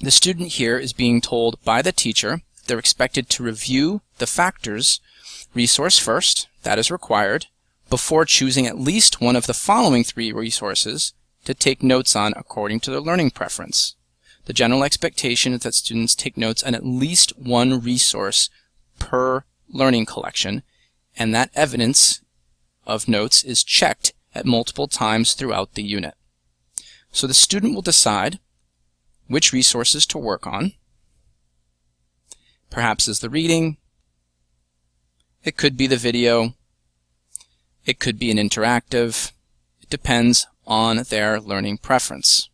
The student here is being told by the teacher they're expected to review the factors resource first, that is required, before choosing at least one of the following three resources to take notes on according to their learning preference. The general expectation is that students take notes on at least one resource per learning collection, and that evidence of notes is checked at multiple times throughout the unit. So the student will decide which resources to work on. Perhaps is the reading. It could be the video. It could be an interactive. It depends on their learning preference.